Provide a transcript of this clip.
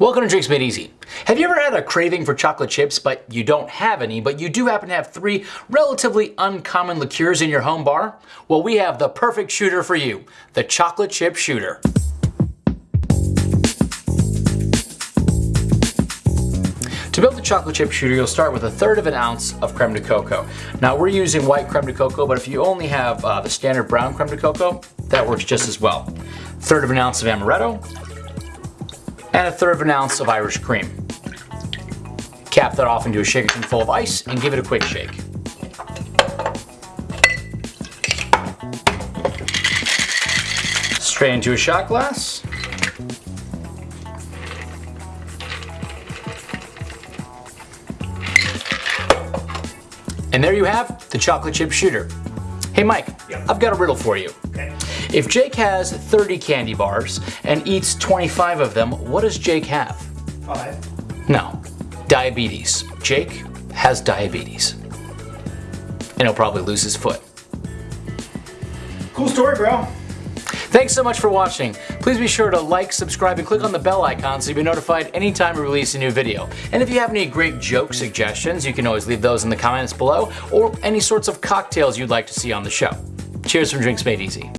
Welcome to Drinks Made Easy. Have you ever had a craving for chocolate chips but you don't have any, but you do happen to have three relatively uncommon liqueurs in your home bar? Well, we have the perfect shooter for you, the chocolate chip shooter. To build the chocolate chip shooter, you'll start with a third of an ounce of creme de cacao. Now we're using white creme de cacao, but if you only have uh, the standard brown creme de cacao, that works just as well. Third of an ounce of amaretto, and a third of an ounce of Irish cream. Cap that off into a shaker tin full of ice and give it a quick shake. Straight into a shot glass. And there you have the chocolate chip shooter. Hey Mike, Yep. I've got a riddle for you. Okay. If Jake has 30 candy bars and eats 25 of them, what does Jake have? Five. No, diabetes. Jake has diabetes. And he'll probably lose his foot. Cool story, bro. Thanks so much for watching. Please be sure to like, subscribe, and click on the bell icon so you'll be notified anytime we release a new video. And if you have any great joke suggestions, you can always leave those in the comments below, or any sorts of cocktails you'd like to see on the show. Cheers from Drinks Made Easy.